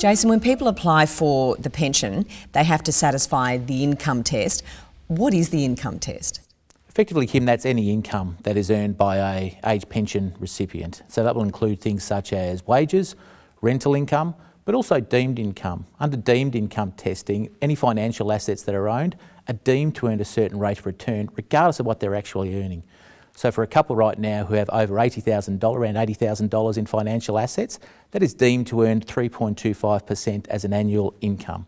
Jason, when people apply for the pension, they have to satisfy the income test. What is the income test? Effectively, Kim, that's any income that is earned by a age pension recipient. So that will include things such as wages, rental income, but also deemed income. Under deemed income testing, any financial assets that are owned are deemed to earn a certain rate of return, regardless of what they're actually earning. So for a couple right now who have over $80,000, around $80,000 in financial assets, that is deemed to earn 3.25% as an annual income.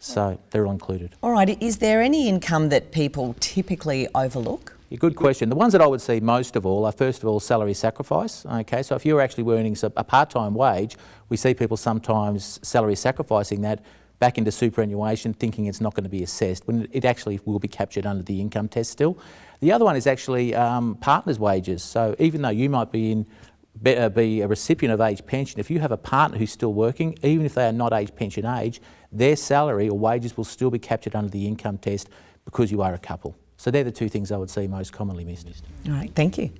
So they're all included. All right, is there any income that people typically overlook? Yeah, good question. The ones that I would see most of all are first of all salary sacrifice. Okay, so if you're actually earning a part-time wage, we see people sometimes salary sacrificing that back into superannuation thinking it's not going to be assessed when it actually will be captured under the income test still. The other one is actually um, partners' wages. So even though you might be in be, uh, be a recipient of age pension, if you have a partner who's still working, even if they are not age pension age, their salary or wages will still be captured under the income test because you are a couple. So they're the two things I would see most commonly missed. All right, thank you.